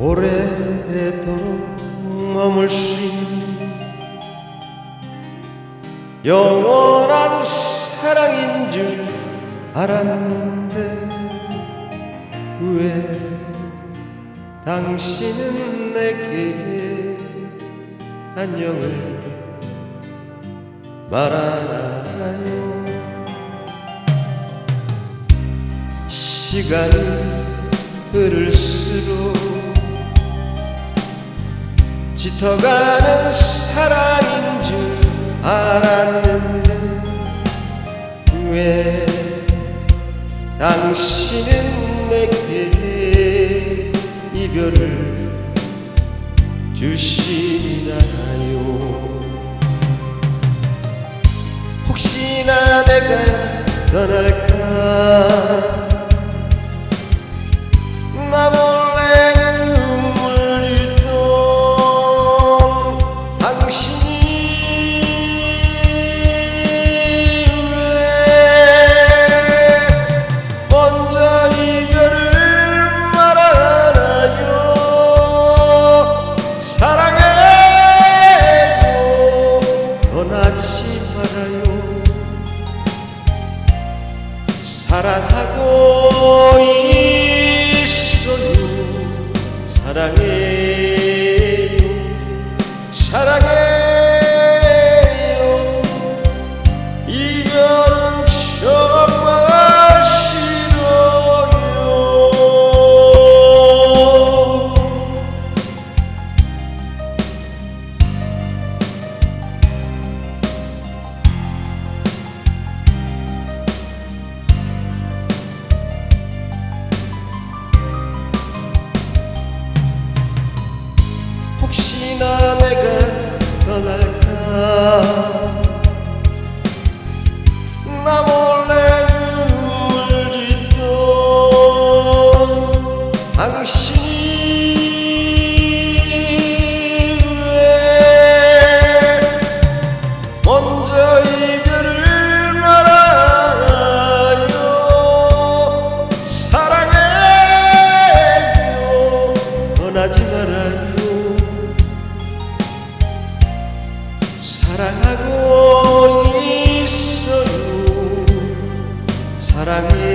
오래도록 머물 수 있는 영원한 사랑인 줄 알았는데 왜 당신은 내게 안녕을 말하나요? 시간이 흐를수록 짙어가는 사랑인 줄 알았는데 왜 당신은 내게 이별을 주시나요? 혹시나 내가 떠날까 사랑하고 있어요 사랑해 혹시나 내가 떠날까? 나 몰래 눈물짓도 당신이 왜 먼저 이별을 말하요? 사랑해요. 떠나지 말아요 pra mim.